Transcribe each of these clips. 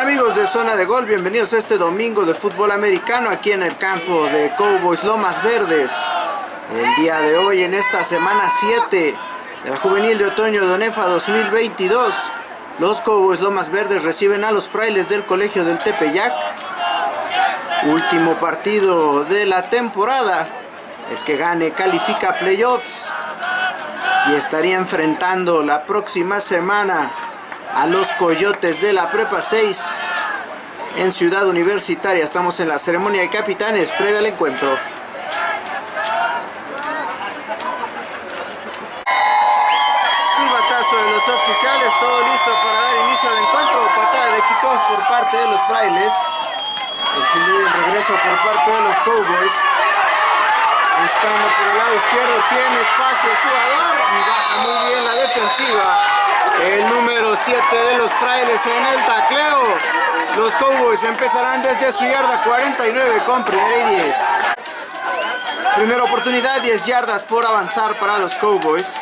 amigos de Zona de Gol? Bienvenidos a este domingo de fútbol americano aquí en el campo de Cowboys Lomas Verdes. El día de hoy en esta semana 7 de la Juvenil de Otoño de ONEFA 2022 los Cowboys Lomas Verdes reciben a los frailes del Colegio del Tepeyac. Último partido de la temporada. El que gane califica playoffs. Y estaría enfrentando la próxima semana a los Coyotes de la Prepa 6 en Ciudad Universitaria. Estamos en la ceremonia de capitanes previa al encuentro. de los oficiales, todo listo para dar inicio al encuentro, patada de kickoff por parte de los frailes, el regreso por parte de los Cowboys, buscando por el lado izquierdo, tiene espacio el jugador y baja muy bien la defensiva, el número 7 de los frailes en el tacleo, los Cowboys empezarán desde su yarda 49 con primera y 10. Primera oportunidad, 10 yardas por avanzar para los Cowboys.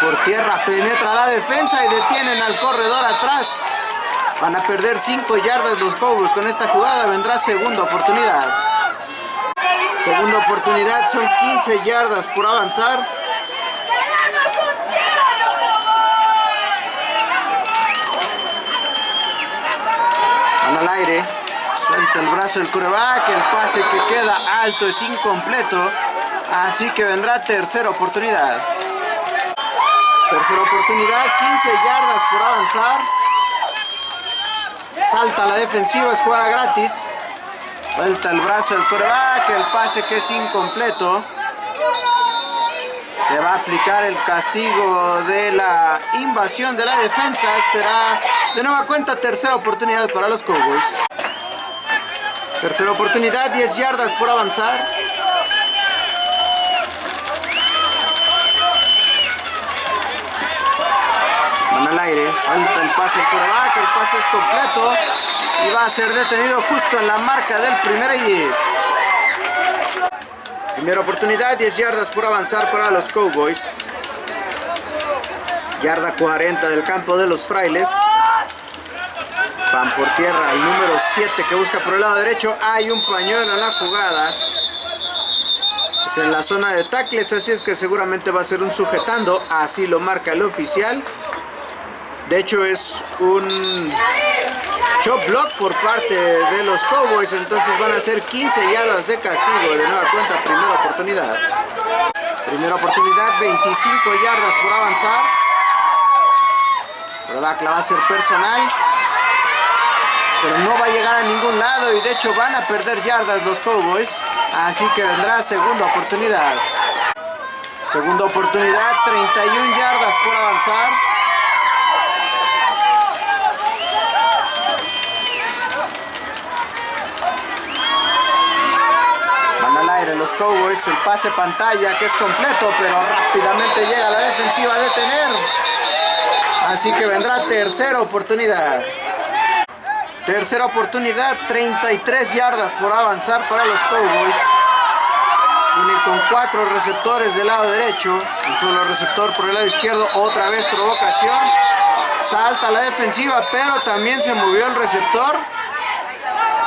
Por tierra, penetra la defensa y detienen al corredor atrás. Van a perder 5 yardas los Cowboys con esta jugada, vendrá segunda oportunidad. Segunda oportunidad, son 15 yardas por avanzar. Van al aire, suelta el brazo el coreback, el pase que queda alto es incompleto, así que vendrá tercera oportunidad. Tercera oportunidad, 15 yardas por avanzar. Salta la defensiva, es jugada gratis. Suelta el brazo del coreback, el pase que es incompleto. Se va a aplicar el castigo de la invasión de la defensa. Será de nueva cuenta tercera oportunidad para los Cowboys. Tercera oportunidad, 10 yardas por avanzar. Al aire, suelta el pase por abajo, el pase es completo y va a ser detenido justo en la marca del primer y 10. Primera oportunidad, 10 yardas por avanzar para los Cowboys. Yarda 40 del campo de los frailes. Van por tierra el número 7 que busca por el lado derecho. Hay un pañuelo en la jugada. Es en la zona de tackles, así es que seguramente va a ser un sujetando. Así lo marca el oficial. De hecho es un chop block por parte de los Cowboys, entonces van a ser 15 yardas de castigo de nueva cuenta, primera oportunidad. Primera oportunidad, 25 yardas por avanzar. Rodak va a ser personal. Pero no va a llegar a ningún lado y de hecho van a perder yardas los Cowboys. Así que vendrá segunda oportunidad. Segunda oportunidad, 31 yardas por avanzar. Los Cowboys, el pase pantalla que es completo, pero rápidamente llega la defensiva a detener. Así que vendrá tercera oportunidad. Tercera oportunidad, 33 yardas por avanzar para los Cowboys. Viene con cuatro receptores del lado derecho, un solo receptor por el lado izquierdo, otra vez provocación. Salta la defensiva, pero también se movió el receptor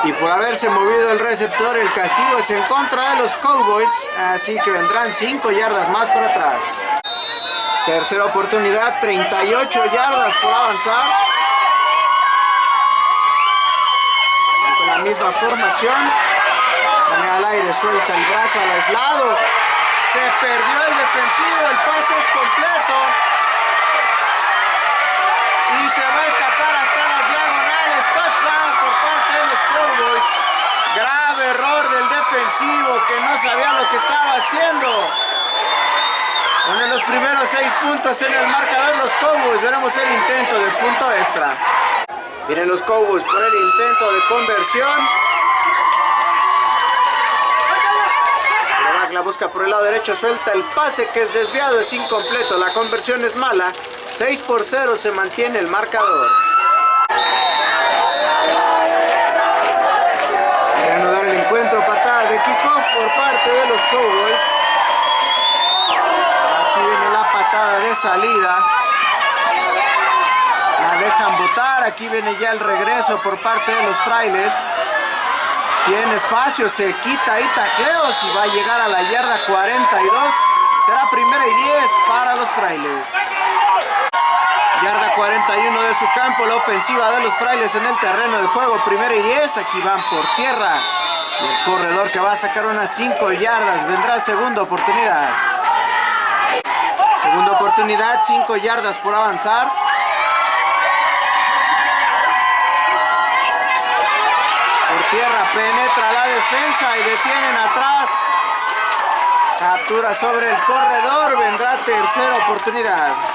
y por haberse movido el receptor el castigo es en contra de los Cowboys así que vendrán 5 yardas más para atrás. Tercera oportunidad 38 yardas por avanzar. Con la misma formación pone al aire suelta el brazo al aislado. Se perdió el defensivo el pase es completo. Y se va a escapar hasta las touchdown por parte de los Cowboys. Grave error del defensivo que no sabía lo que estaba haciendo. Pone los primeros seis puntos en el marcador los Cowboys. Veremos el intento de punto extra. Miren los Cowboys por el intento de conversión. La busca por el lado derecho, suelta el pase que es desviado, es incompleto, la conversión es mala, 6 por 0 se mantiene el marcador. Reanudar el encuentro, patada de kickoff por parte de los Cowboys. Aquí viene la patada de salida. La dejan botar, aquí viene ya el regreso por parte de los frailes. Tiene espacio, se quita y tacleos y va a llegar a la yarda 42. Será primera y 10 para los frailes. Yarda 41 de su campo, la ofensiva de los frailes en el terreno del juego. Primera y 10, aquí van por tierra. el corredor que va a sacar unas 5 yardas, vendrá segunda oportunidad. Segunda oportunidad, 5 yardas por avanzar. Por tierra penetra la defensa y detienen atrás. Captura sobre el corredor, vendrá tercera oportunidad.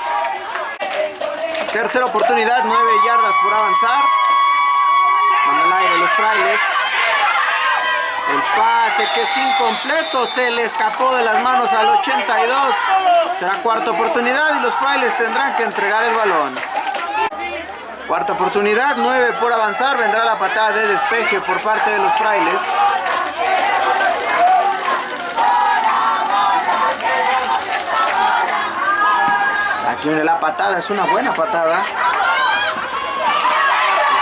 Tercera oportunidad, 9 yardas por avanzar. Con el aire los frailes. El pase que es incompleto, se le escapó de las manos al 82. Será cuarta oportunidad y los frailes tendrán que entregar el balón. Cuarta oportunidad, 9 por avanzar, vendrá la patada de despeje por parte de los frailes. Aquí viene la patada, es una buena patada.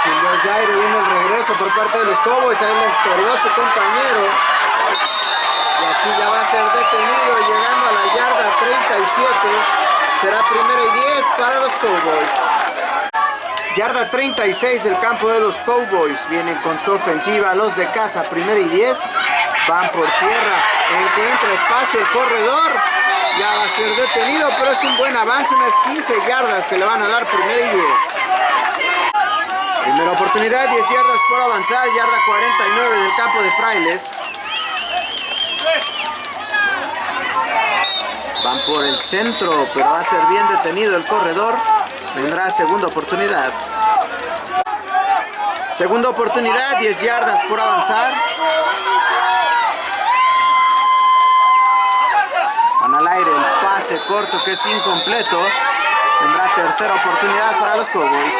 Y de aire viene el regreso por parte de los Cowboys, ahí le estorbó su compañero. Y aquí ya va a ser detenido llegando a la yarda 37. Será primero y 10 para los Cowboys. Yarda 36 del campo de los Cowboys. Vienen con su ofensiva los de casa. Primero y 10. Van por tierra. Encuentra espacio el corredor. Ya va a ser detenido, pero es un buen avance, unas 15 yardas que le van a dar primera y 10. Primera oportunidad, 10 yardas por avanzar, yarda 49 del campo de Frailes. Van por el centro, pero va a ser bien detenido el corredor. Vendrá segunda oportunidad. Segunda oportunidad, 10 yardas por avanzar. El pase corto que es incompleto. Tendrá tercera oportunidad para los Cowboys.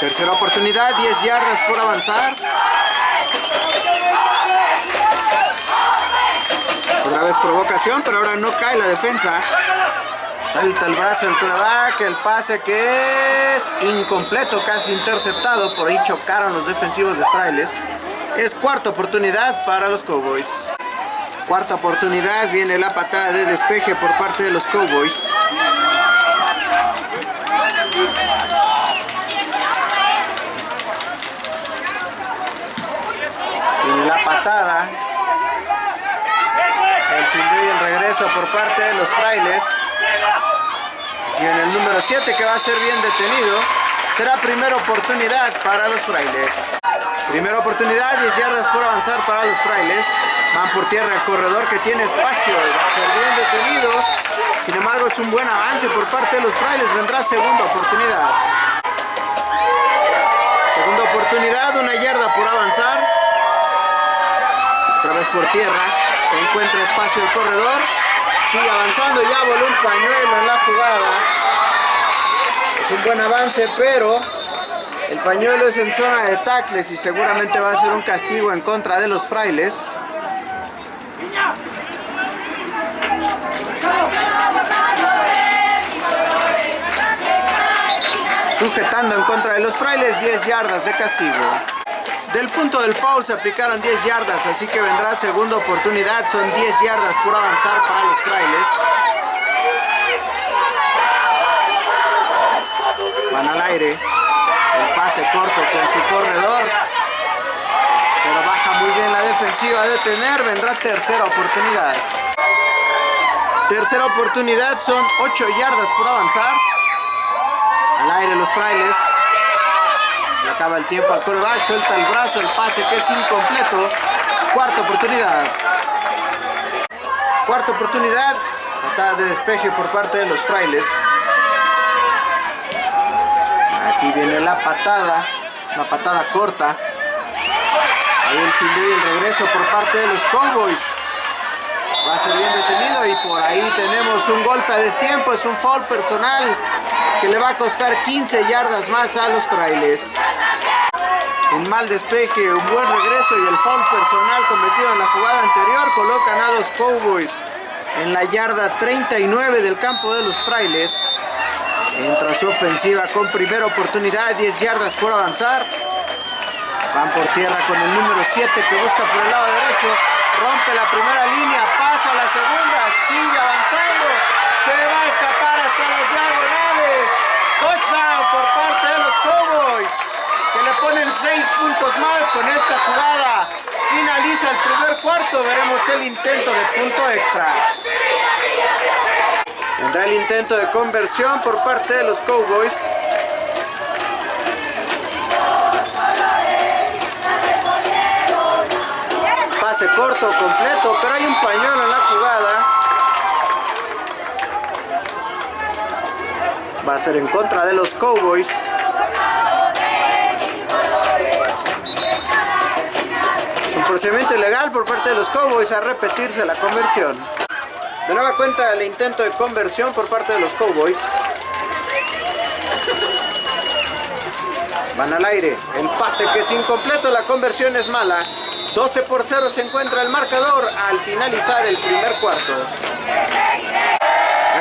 Tercera oportunidad, 10 yardas por avanzar. Otra vez provocación, pero ahora no cae la defensa. Salta el brazo del coreback, el pase que es incompleto, casi interceptado. Por ahí chocaron los defensivos de Frailes. Es cuarta oportunidad para los Cowboys. Cuarta oportunidad, viene la patada de despeje por parte de los Cowboys. Viene la patada. El fin y el regreso por parte de los frailes. Y en el número 7 que va a ser bien detenido. Será primera oportunidad para los frailes. Primera oportunidad, 10 yardas por avanzar para los frailes. Van por tierra el corredor que tiene espacio. Va a ser bien detenido. Sin embargo, es un buen avance por parte de los frailes. Vendrá segunda oportunidad. Segunda oportunidad, una yarda por avanzar. Otra vez por tierra. Encuentra espacio el corredor. Sigue avanzando. Ya voló un pañuelo en la jugada. Es un buen avance, pero el pañuelo es en zona de tacles y seguramente va a ser un castigo en contra de los frailes. Sujetando en contra de los frailes 10 yardas de castigo. Del punto del foul se aplicaron 10 yardas, así que vendrá segunda oportunidad. Son 10 yardas por avanzar para los frailes. Van al aire. El pase corto con su corredor. Pero baja muy bien la defensiva de tener. Vendrá tercera oportunidad. Tercera oportunidad, son 8 yardas por avanzar. Al aire los frailes. Le acaba el tiempo al coreback, suelta el brazo, el pase que es incompleto. Cuarta oportunidad. Cuarta oportunidad. Patada de despeje por parte de los frailes. Aquí viene la patada. La patada corta. Ahí el fin de el regreso por parte de los Cowboys. Va a ser bien detenido y por ahí tenemos un golpe a destiempo, es un foul personal que le va a costar 15 yardas más a los frailes. Un mal despeje, un buen regreso y el foul personal cometido en la jugada anterior colocan a los Cowboys en la yarda 39 del campo de los frailes. Entra su ofensiva con primera oportunidad, 10 yardas por avanzar. Van por tierra con el número 7 que busca por el lado derecho. Rompe la primera línea, pasa a la segunda, sigue avanzando. Se va a escapar hasta los diagonales. Touchdown por parte de los Cowboys. Que le ponen 6 puntos más con esta jugada. Finaliza el primer cuarto. Veremos el intento de punto extra. Vendrá el intento de conversión por parte de los Cowboys. Pase corto, completo, pero hay un pañuelo en la jugada. Va a ser en contra de los Cowboys. Un procedimiento ilegal por parte de los Cowboys a repetirse la conversión. De nueva cuenta el intento de conversión por parte de los Cowboys. Van al aire. El pase que es incompleto, la conversión es mala. 12 por 0 se encuentra el marcador al finalizar el primer cuarto.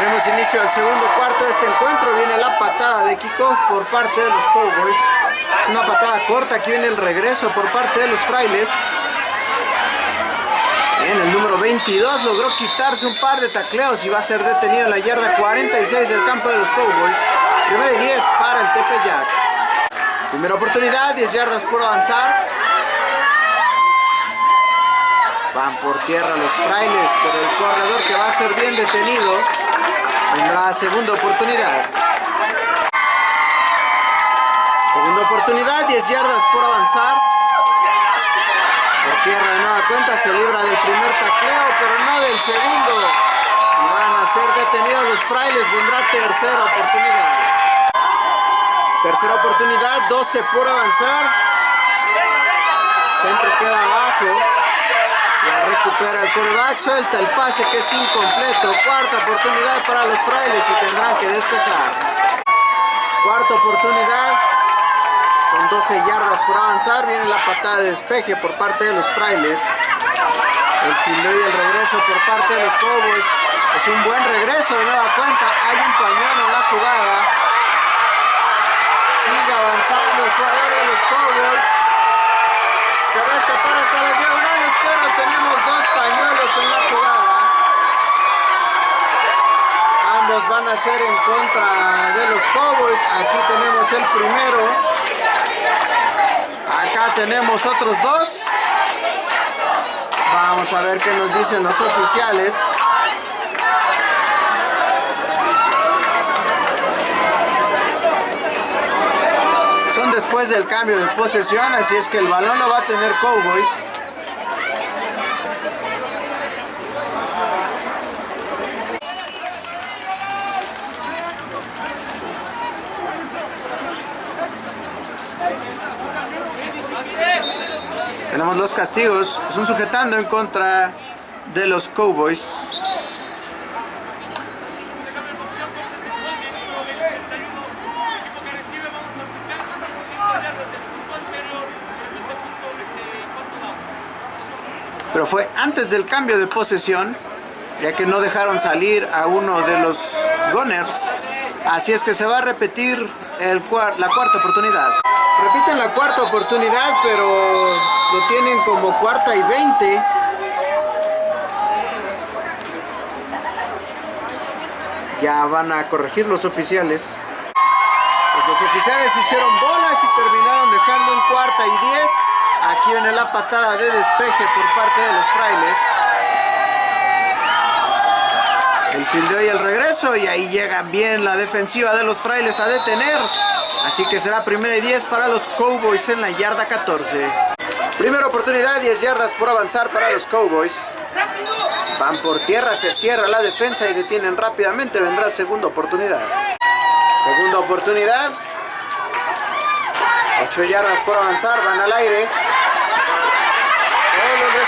Daremos inicio al segundo cuarto de este encuentro. Viene la patada de kickoff por parte de los Cowboys. Es una patada corta. Aquí viene el regreso por parte de los frailes. En el número 22 logró quitarse un par de tacleos y va a ser detenido en la yarda 46 del campo de los Cowboys. Primero y 10 para el Tepeyac. Primera oportunidad, 10 yardas por avanzar. Van por tierra los frailes, pero el corredor que va a ser bien detenido tendrá segunda oportunidad. Segunda oportunidad, 10 yardas por avanzar. Por tierra de nueva cuenta se libra del primer tacleo, pero no del segundo. Y van a ser detenidos los frailes, vendrá tercera oportunidad. Tercera oportunidad, 12 por avanzar. Centro queda abajo. Recupera el quarterback, suelta el pase que es incompleto. Cuarta oportunidad para los frailes y tendrán que despejar. Cuarta oportunidad. Son 12 yardas por avanzar. Viene la patada de despeje por parte de los frailes. El fildeo y el regreso por parte de los Cowboys. Es un buen regreso de nueva cuenta. Hay un pañuelo en la jugada. Sigue avanzando el jugador de los Cowboys. Se va a escapar hasta las diagonales, pero tenemos dos pañuelos en la jugada. Ambos van a ser en contra de los Cowboys. Aquí tenemos el primero. Acá tenemos otros dos. Vamos a ver qué nos dicen los oficiales. Son después del cambio de posesión, así es que el balón lo va a tener Cowboys. Tenemos los castigos, es un sujetando en contra de los Cowboys. Pero fue antes del cambio de posesión, ya que no dejaron salir a uno de los Gunners. Así es que se va a repetir el cuar la cuarta oportunidad. Repiten la cuarta oportunidad, pero lo tienen como cuarta y 20. Ya van a corregir los oficiales. Los oficiales hicieron bolas y terminaron dejando en cuarta y 10. Viene la patada de despeje por parte de los frailes. El fildeo y el regreso y ahí llega bien la defensiva de los frailes a detener. Así que será primera y 10 para los Cowboys en la yarda 14. Primera oportunidad, 10 yardas por avanzar para los Cowboys. Van por tierra, se cierra la defensa y detienen rápidamente. Vendrá segunda oportunidad. Segunda oportunidad. 8 yardas por avanzar, van al aire.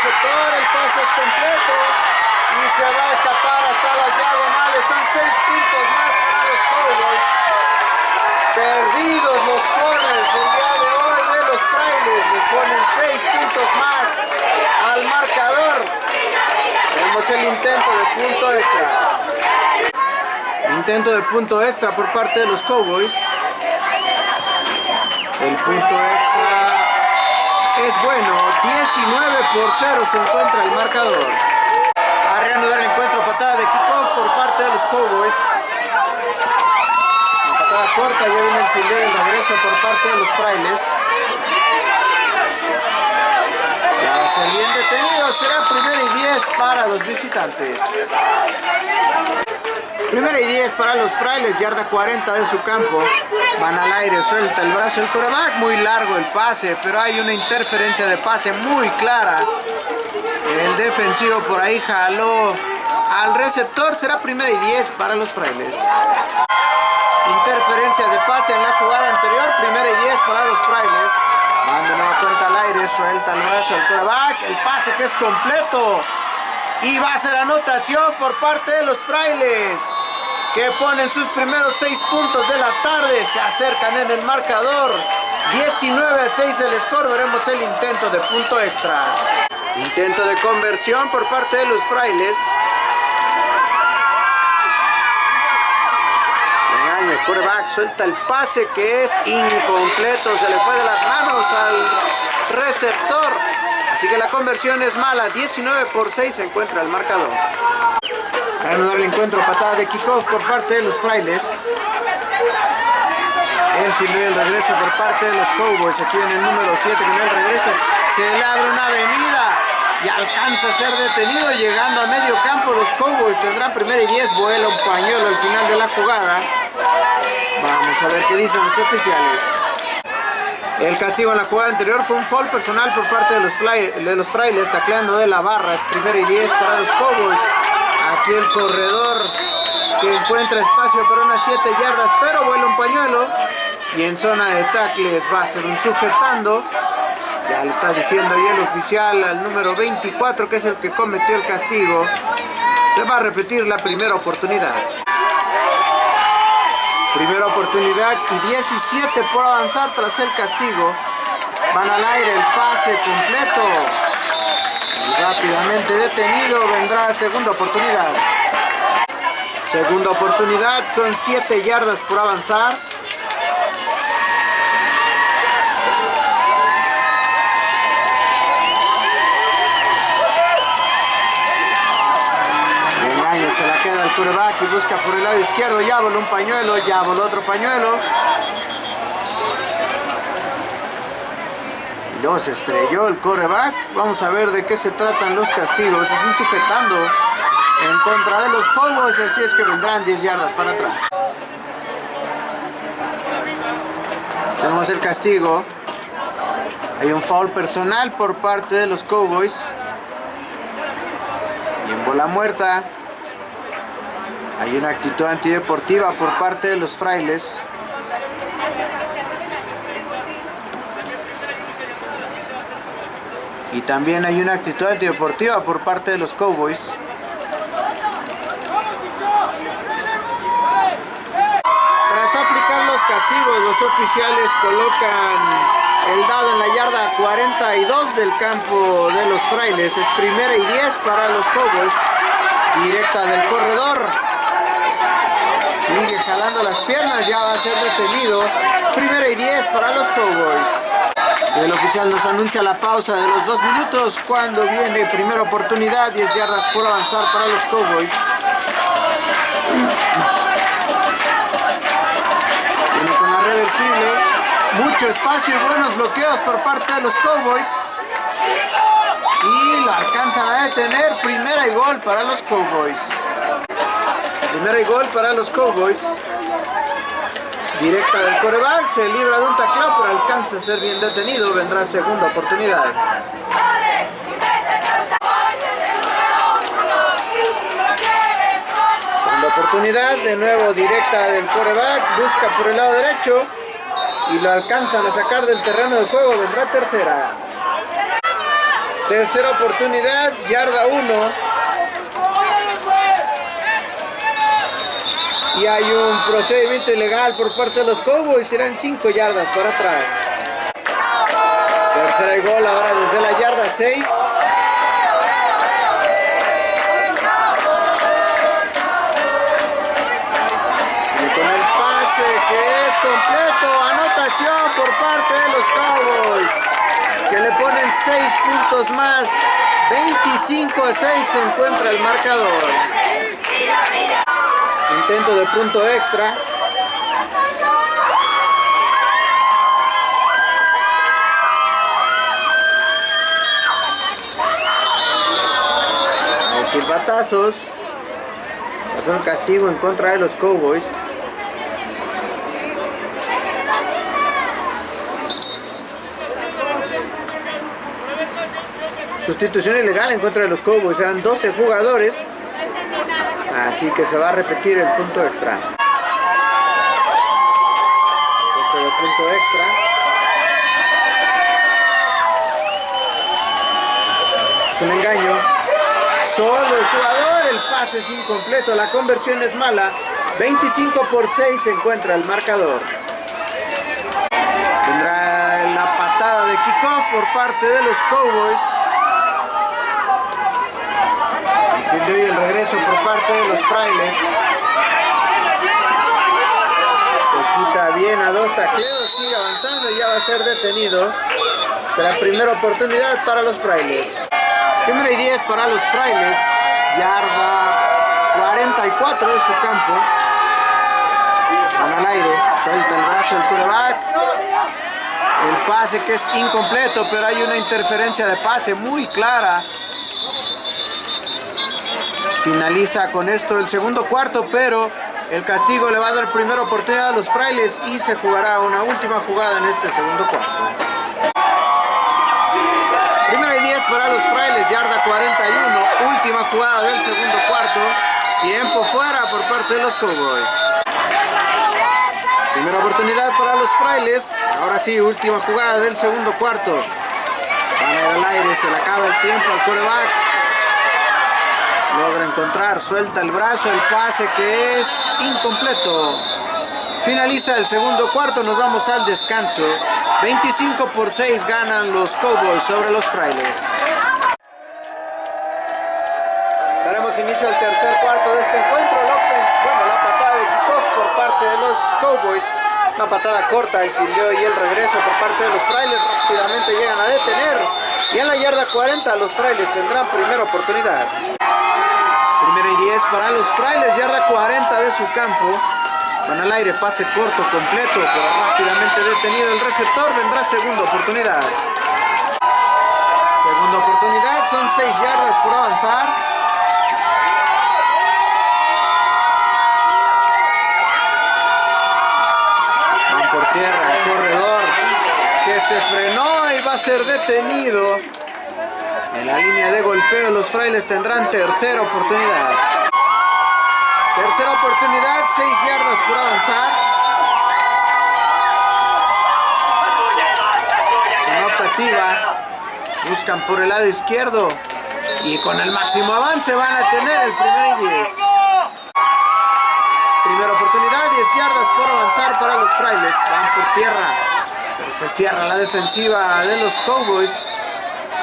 Receptor, el pase es completo. Y se va a escapar hasta las diagonales. Son 6 puntos más para los Cowboys. Perdidos los corners el día de hoy de los frailes. Les ponen 6 puntos más al marcador. Tenemos el intento de punto extra. Intento de punto extra por parte de los Cowboys. El punto extra es bueno. 19 por 0 se encuentra el marcador. A reanudar el encuentro, patada de kickoff por parte de los Cowboys. La patada corta, ya viene el fildeo el regreso por parte de los frailes. Ser bien detenido, será primero y 10 para los visitantes. Primera y 10 para los frailes, yarda 40 de su campo. Van al aire, suelta el brazo el coreback, muy largo el pase, pero hay una interferencia de pase muy clara. El defensivo por ahí jaló al receptor, será primera y 10 para los frailes. Interferencia de pase en la jugada anterior, primera y 10 para los frailes. Manda nueva cuenta al aire, suelta el brazo el coreback, el pase que es completo. Y va a ser anotación por parte de los frailes que ponen sus primeros 6 puntos de la tarde. Se acercan en el marcador. 19 a 6 el score. Veremos el intento de punto extra. Intento de conversión por parte de los frailes. Engaño, el suelta el pase que es incompleto. Se le fue de las manos al receptor. Así que la conversión es mala. 19 por 6 se encuentra el marcador. Reanudar el encuentro, patada de kickoff por parte de los frailes. El fildeo el regreso por parte de los Cowboys. Aquí en el número 7 con el regreso. Se le abre una avenida y alcanza a ser detenido llegando a medio campo. Los Cowboys tendrán primera y 10. Vuela un pañuelo al final de la jugada. Vamos a ver qué dicen los oficiales. El castigo en la jugada anterior fue un foul personal por parte de los, fly, frailes, tacleando de la barra. Es primera y 10 para los Cowboys. Aquí el corredor que encuentra espacio para unas 7 yardas, pero vuela un pañuelo. Y en zona de tackles va a ser un sujetando. Ya le está diciendo ahí el oficial al número 24, que es el que cometió el castigo. Se va a repetir la primera oportunidad. Primera oportunidad y 17 por avanzar tras el castigo. Van al aire el pase completo. Rápidamente detenido vendrá segunda oportunidad. Segunda oportunidad, son 7 yardas por avanzar. Se la queda el quarterback y busca por el lado izquierdo. Ya voló un pañuelo, ya voló otro pañuelo. Se estrelló el quarterback. Vamos a ver de qué se tratan los castigos. Es un sujetando en contra de los Cowboys, así es que vendrán 10 yardas para atrás. Tenemos el castigo. Hay un foul personal por parte de los Cowboys. Y en bola muerta hay una actitud antideportiva por parte de los frailes. Y también hay una actitud antideportiva por parte de los Cowboys. Tras aplicar los castigos, los oficiales colocan el dado en la yarda 42 del campo de los frailes. Es primera y 10 para los Cowboys. Directa del corredor. Sigue jalando las piernas, ya va a ser detenido. Primera y 10 para los Cowboys. El oficial nos anuncia la pausa de los dos minutos cuando viene primera oportunidad, 10 yardas por avanzar para los Cowboys. Viene con la reversible, mucho espacio y buenos bloqueos por parte de los Cowboys. Y lo alcanzan a detener, primera y gol para los Cowboys. Primera y gol para los Cowboys. Directa del coreback, se libra de un tacleo, pero alcanza a ser bien detenido. Vendrá segunda oportunidad. Segunda oportunidad, de nuevo directa del coreback, busca por el lado derecho y lo alcanzan a sacar del terreno de juego. Vendrá tercera. Tercera oportunidad, yarda 1. Y hay un procedimiento ilegal por parte de los Cowboys. Serán 5 yardas para atrás. Tercera y gol ahora desde la yarda 6. completo, anotación por parte de los Cowboys, que le ponen 6 puntos más, 25 a 6 se encuentra el marcador. Intento de punto extra. silbatazos. Pasó un castigo en contra de los Cowboys. Sustitución ilegal en contra de los Cowboys. Eran 12 jugadores. Así que se va a repetir el punto extra. Punto punto extra. Es un engaño. Solo el jugador, el pase es incompleto, la conversión es mala. 25 por 6 se encuentra el marcador. Tendrá la patada de kickoff por parte de los Cowboys. Y el regreso por parte de los frailes. Se quita bien a dos tacleos, sigue avanzando y ya va a ser detenido. Será primera oportunidad para los frailes. Primero y 10 para los frailes. Yarda 44 de su campo. Van al aire. Suelta el brazo el coreback. El pase que es incompleto, pero hay una interferencia de pase muy clara. Finaliza con esto el segundo cuarto, pero el castigo le va a dar primera oportunidad a los frailes y se jugará una última jugada en este segundo cuarto para los frailes, yarda 41, última jugada del segundo cuarto, tiempo fuera por parte de los Cowboys. Primera oportunidad para los frailes, ahora sí, última jugada del segundo cuarto. Van al aire, se le acaba el tiempo al coreback. Logra encontrar, suelta el brazo, el pase que es incompleto. Finaliza el segundo cuarto, nos vamos al descanso. 25 por 6 ganan los Cowboys sobre los Frailes. Daremos inicio al tercer cuarto de este encuentro. Bueno, la patada de kickoff por parte de los Cowboys. Una patada corta, el fildeo y el regreso por parte de los Frailes. Rápidamente llegan a detener. Y en la yarda 40 los Frailes tendrán primera oportunidad. Y 10 para los Frailes, yarda 40 de su campo. Van al aire, pase corto, completo, pero rápidamente detenido el receptor. Vendrá segunda oportunidad. Segunda oportunidad, son 6 yardas por avanzar. Van por tierra, corredor que se frenó y va a ser detenido. La línea de golpeo los frailes tendrán tercera oportunidad. Tercera oportunidad, 6 yardas por avanzar. optativa. Buscan por el lado izquierdo. Y con el máximo avance van a tener el primer y 10. Primera oportunidad, 10 yardas por avanzar para los frailes. Van por tierra. Pero se cierra la defensiva de los Cowboys.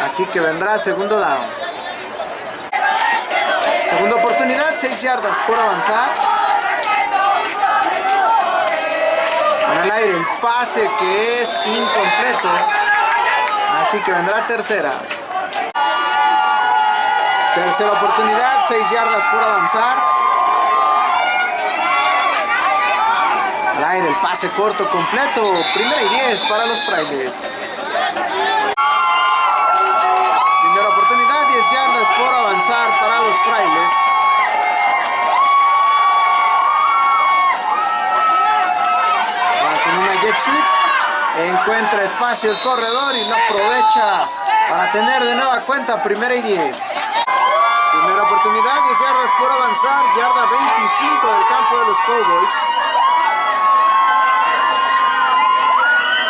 Así que vendrá segundo down. Segunda oportunidad, 6 yardas por avanzar. Para el aire, el pase que es incompleto. Así que vendrá tercera. Tercera oportunidad, 6 yardas por avanzar. Al aire, el pase corto completo. Primera y 10 para los frailes. Encuentra espacio el corredor y lo aprovecha para tener de nueva cuenta primera y 10. Primera oportunidad, 10 yardas por avanzar, yarda 25 del campo de los Cowboys.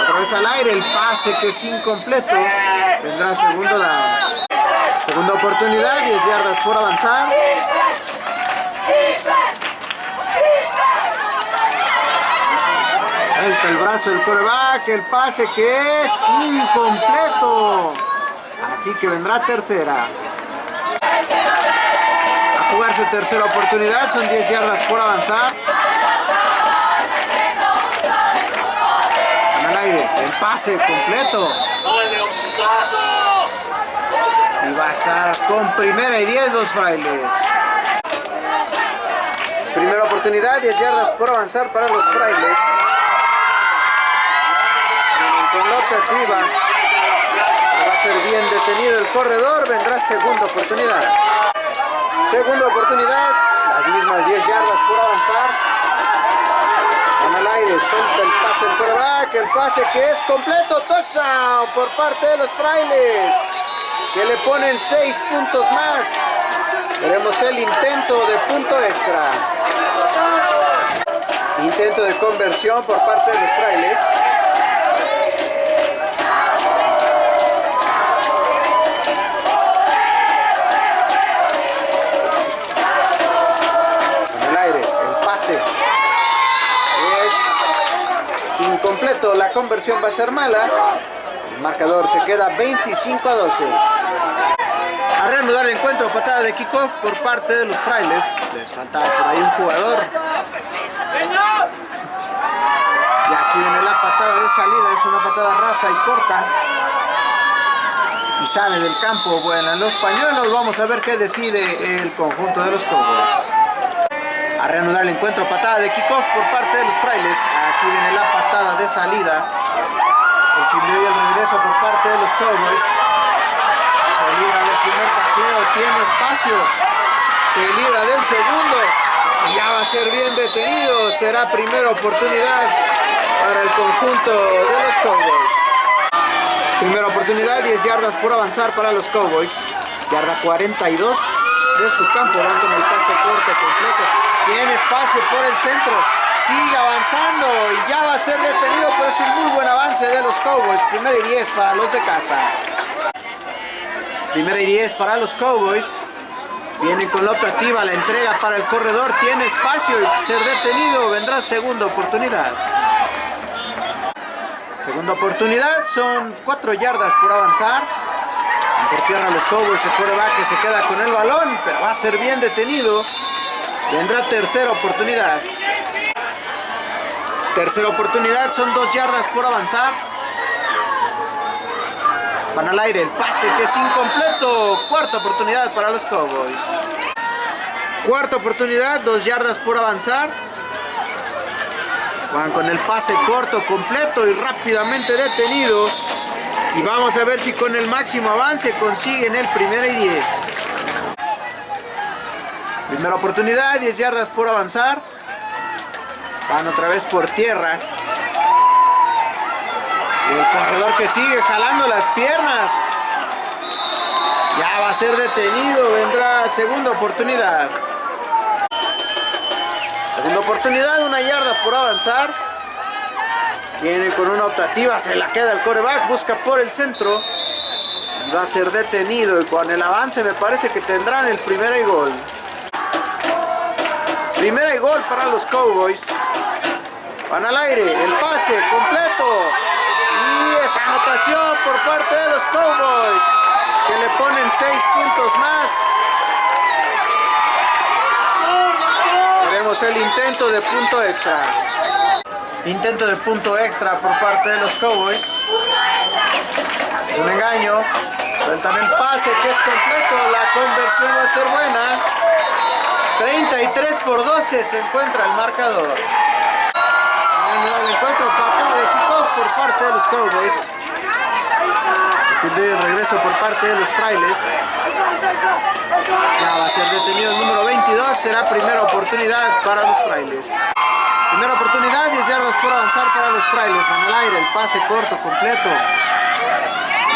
Otra vez al aire, el pase que es incompleto. Vendrá segundo down. Segunda oportunidad, 10 yardas por avanzar. El brazo del coreback, el pase que es incompleto. Así que vendrá tercera. A jugarse tercera oportunidad, son 10 yardas por avanzar. aire, el pase completo. Y va a estar con primera y 10 los frailes. Primera oportunidad, 10 yardas por avanzar para los frailes. Con la optativa. Va a ser bien detenido el corredor. Vendrá segunda oportunidad. Segunda oportunidad. Las mismas 10 yardas por avanzar. Van al aire. Suelta el pase el coreback. El pase que es completo. Touchdown por parte de los frailes. Que le ponen 6 puntos más. Veremos el intento de punto extra. Intento de conversión por parte de los frailes. La conversión va a ser mala. El marcador se queda 25 a 12. A reanudar el encuentro, patada de kickoff por parte de los frailes. Les faltaba por ahí un jugador. Y aquí viene la patada de salida, es una patada rasa y corta. Y sale del campo, bueno, los pañuelos, vamos a ver qué decide el conjunto de los Cowboys. A reanudar el encuentro, patada de kickoff por parte de los frailes. Aquí viene la patada de salida. El fildeo y el regreso por parte de los Cowboys. Se libra del primer tacleo, tiene espacio. Se libra del segundo. Y ya va a ser bien detenido. Será primera oportunidad para el conjunto de los Cowboys. Primera oportunidad, 10 yardas por avanzar para los Cowboys. Yarda 42 de su campo. Van con el pase completo. Tiene espacio por el centro. Sigue avanzando y ya va a ser detenido, pero es un muy buen avance de los Cowboys. Primera y 10 para los de casa. Primera y 10 para los Cowboys. Vienen con la optativa, la entrega para el corredor. Tiene espacio y ser detenido. Vendrá segunda oportunidad. Segunda oportunidad, son 4 yardas por avanzar. Por tierra los Cowboys, el coreback que se queda con el balón, pero va a ser bien detenido. Vendrá tercera oportunidad. Tercera oportunidad, son 2 yardas por avanzar. Van al aire, el pase que es incompleto. Cuarta oportunidad para los Cowboys. Cuarta oportunidad, 2 yardas por avanzar. Van con el pase corto, completo y rápidamente detenido. Y vamos a ver si con el máximo avance consiguen el primero y 10. Primera oportunidad, 10 yardas por avanzar. Van otra vez por tierra. Y el corredor que sigue jalando las piernas. Ya va a ser detenido, vendrá segunda oportunidad. Segunda oportunidad, una yarda por avanzar. Viene con una optativa, se la queda el coreback, busca por el centro. Va a ser detenido y con el avance me parece que tendrán el primera y gol. Primera y gol para los Cowboys. Van al aire, el pase completo. Y esa anotación por parte de los Cowboys. Que le ponen 6 puntos más. Veremos el intento de punto extra. Intento de punto extra por parte de los Cowboys. Es un engaño. Sueltan el pase que es completo. La conversión va a ser buena. 33 por 12 se encuentra el marcador. El encuentro patada de kickoff por parte de los Cowboys. De regreso por parte de los frailes. Ya va a ser detenido el número 22. Será primera oportunidad para los frailes. Primera oportunidad, 10 yardas por avanzar para los frailes. Van al aire, el pase corto, completo.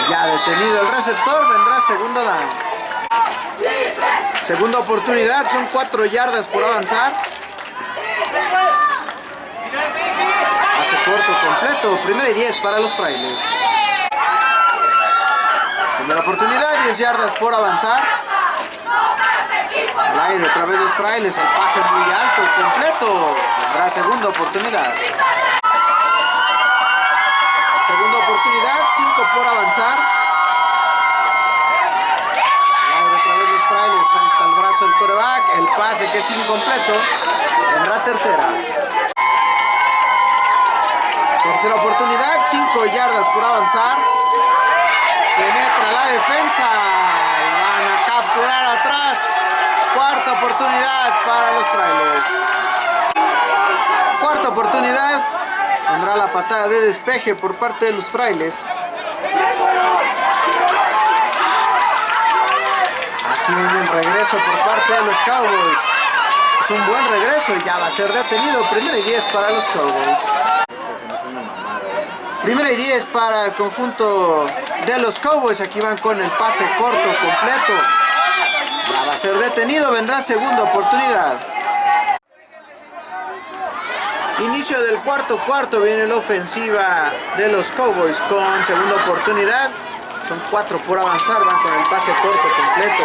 Ya detenido el receptor, vendrá segundo down. Segunda oportunidad, son 4 yardas por avanzar. Pase corto, completo. Primera y 10 para los frailes. Primera oportunidad, 10 yardas por avanzar. Al aire, otra vez los frailes, el pase muy alto, completo. Tendrá segunda oportunidad. Segunda oportunidad, 5 por avanzar. El coreback, el pase que es incompleto. Tendrá tercera. Tercera oportunidad, 5 yardas por avanzar. Penetra la defensa. Van a capturar atrás. Cuarta oportunidad para los frailes. Cuarta oportunidad. Tendrá la patada de despeje por parte de los frailes. Aquí viene el regreso por parte de los Cowboys. Es un buen regreso y ya va a ser detenido. Primera y 10 para los Cowboys. Primera y 10 para el conjunto de los Cowboys. Aquí van con el pase corto completo. Ya va a ser detenido. Vendrá segunda oportunidad. Inicio del cuarto cuarto. Viene la ofensiva de los Cowboys con segunda oportunidad. Son cuatro por avanzar. Van con el pase corto completo.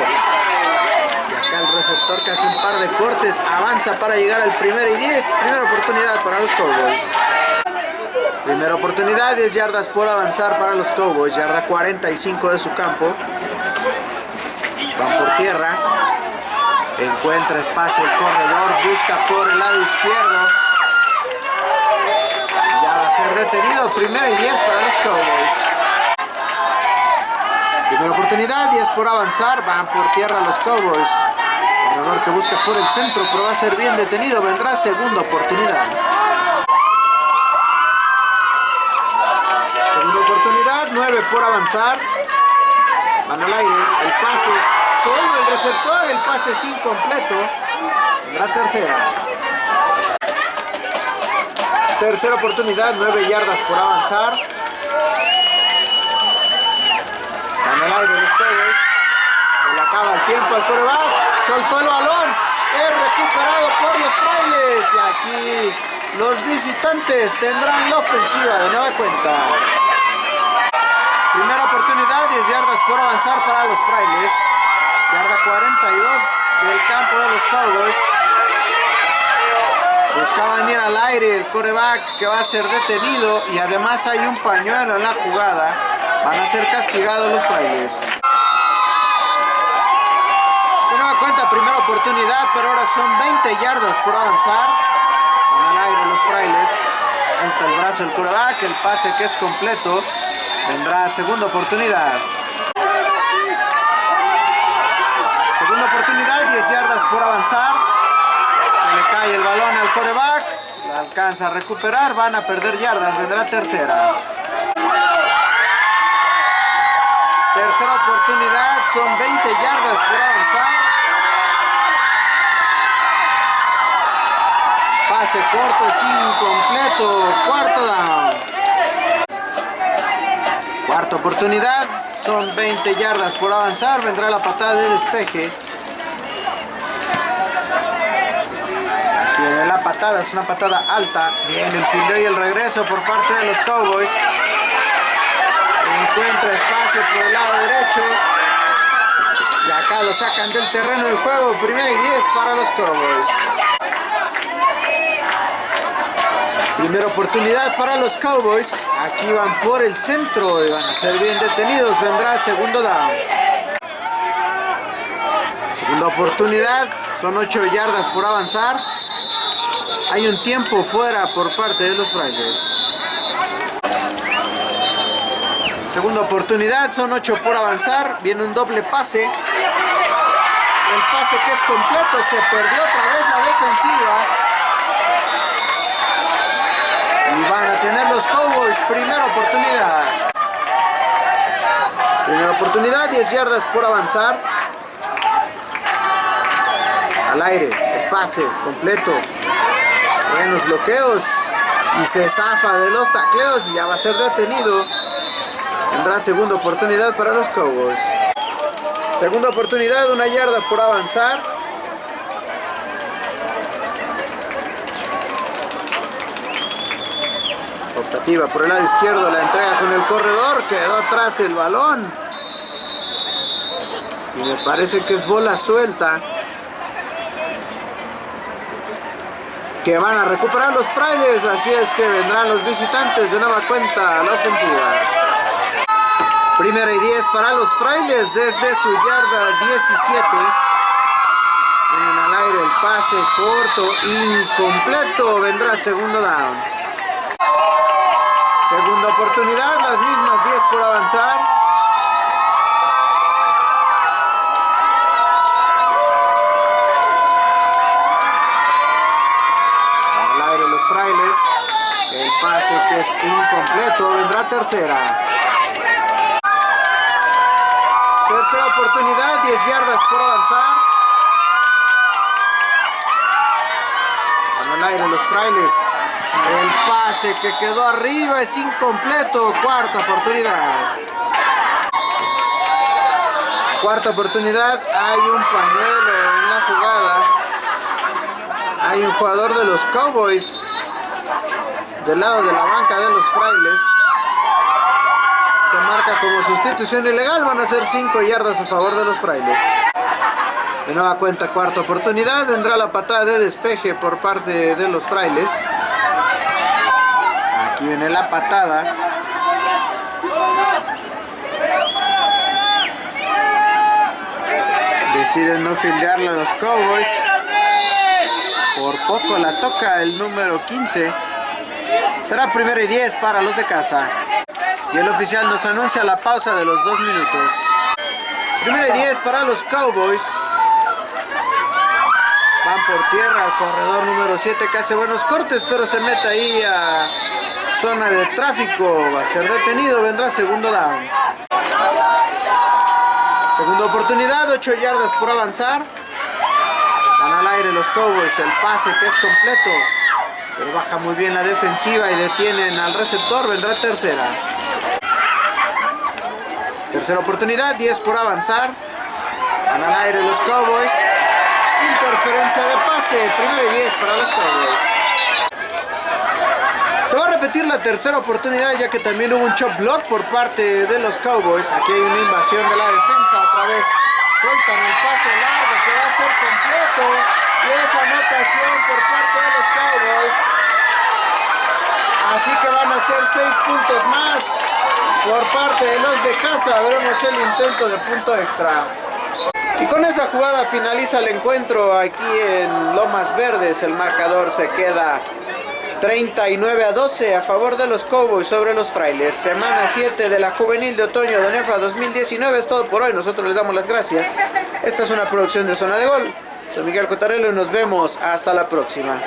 Y acá el receptor casi un par de cortes. Avanza para llegar al primer y 10. Primera oportunidad para los Cowboys. Primera oportunidad, 10 yardas por avanzar para los Cowboys, yarda 45 de su campo. Van por tierra. Encuentra espacio el corredor, busca por el lado izquierdo. Ya va a ser detenido, primera y 10 para los Cowboys. Primera oportunidad, 10 por avanzar, van por tierra los Cowboys. Corredor que busca por el centro, pero va a ser bien detenido, vendrá segunda oportunidad. oportunidad, 9 por avanzar. Van al aire, el pase, solo el receptor, el pase es incompleto. La tercera. Tercera oportunidad, 9 yardas por avanzar. Aire los Cowboys. Se le acaba el tiempo al coreback. Soltó el balón. Es recuperado por los frailes. Y aquí los visitantes tendrán la ofensiva de nueva cuenta. Primera oportunidad, 10 yardas por avanzar para los frailes. Yarda 42 del campo de los Cowboys. Buscaban ir al aire el coreback que va a ser detenido y además hay un pañuelo en la jugada. Van a ser castigados los frailes. Nueva cuenta, primera oportunidad, pero ahora son 20 yardas por avanzar. Van al aire los frailes. Entra el brazo el coreback, el pase que es completo. Vendrá segunda oportunidad. Segunda oportunidad, 10 yardas por avanzar. Se le cae el balón al coreback. La alcanza a recuperar, van a perder yardas. Vendrá tercera. Tercera oportunidad, son 20 yardas por avanzar. Pase corto es incompleto. Cuarto down. Cuarta oportunidad, son 20 yardas por avanzar, vendrá la patada de despeje. Aquí viene la patada, es una patada alta. Viene el fildeo y el regreso por parte de los Cowboys. Encuentra espacio por el lado derecho. Y acá lo sacan del terreno de juego. Primera y 10 para los Cowboys. Primera oportunidad para los Cowboys. Aquí van por el centro y van a ser bien detenidos. Vendrá el segundo down. Segunda oportunidad. Son 8 yardas por avanzar. Hay un tiempo fuera por parte de los frailes. Segunda oportunidad. Son 8 por avanzar. Viene un doble pase. El pase que es completo. Se perdió otra vez la defensiva. Y van a tener los Cowboys primera oportunidad. Primera oportunidad, 10 yardas por avanzar. Al aire, el pase completo. En los bloqueos. Y se zafa de los tacleos y ya va a ser detenido. Tendrá segunda oportunidad para los Cowboys. Segunda oportunidad, una yarda por avanzar. Optativa por el lado izquierdo, la entrega con el corredor, quedó atrás el balón. Y me parece que es bola suelta. Que van a recuperar los frailes, así es que vendrán los visitantes de nueva cuenta a la ofensiva. Primera y 10 para los frailes desde su yarda 17. Vienen al aire el pase corto, incompleto, vendrá segundo down. Segunda oportunidad, las mismas 10 por avanzar. Al aire los frailes. El pase que es incompleto vendrá. Tercera oportunidad, 10 yardas por avanzar. Al aire los frailes. El pase que quedó arriba es incompleto. Cuarta oportunidad. Cuarta oportunidad. Hay un pañuelo en la jugada. Hay un jugador de los Cowboys. Del lado de la banca de los frailes. Se marca como sustitución ilegal. Van a ser 5 yardas a favor de los frailes. De nueva cuenta, cuarta oportunidad. Vendrá la patada de despeje por parte de los frailes. Aquí viene la patada. Deciden no fildearla a los Cowboys. Por poco la toca el número 15. Será primero y 10 para los de casa. Y el oficial nos anuncia la pausa de los dos minutos. Primero y 10 para los Cowboys. Van por tierra al corredor número 7 que hace buenos cortes, pero se mete ahí a zona de tráfico. Va a ser detenido, vendrá segundo down. Segunda oportunidad, 8 yardas por avanzar. Van al aire los Cowboys, el pase que es completo. Pero baja muy bien la defensiva y detienen al receptor, vendrá tercera. Tercera oportunidad, 10 por avanzar. Van al aire los Cowboys. Interferencia de pase, primero y 10 para los Cowboys. Se va a repetir la tercera oportunidad ya que también hubo un chop block por parte de los Cowboys. Aquí hay una invasión de la defensa. Otra vez sueltan el pase largo que va a ser completo. Y esa anotación por parte de los Cowboys. Así que van a ser 6 puntos más por parte de los de casa. Veremos el intento de punto extra. Y con esa jugada finaliza el encuentro aquí en Lomas Verdes. El marcador se queda 39 a 12 a favor de los Cowboys sobre los Frailes. Semana 7 de la Juvenil de Otoño de Nefa 2019 es todo por hoy. Nosotros les damos las gracias. Esta es una producción de Zona de Gol. Soy Miguel Cotarello y nos vemos hasta la próxima.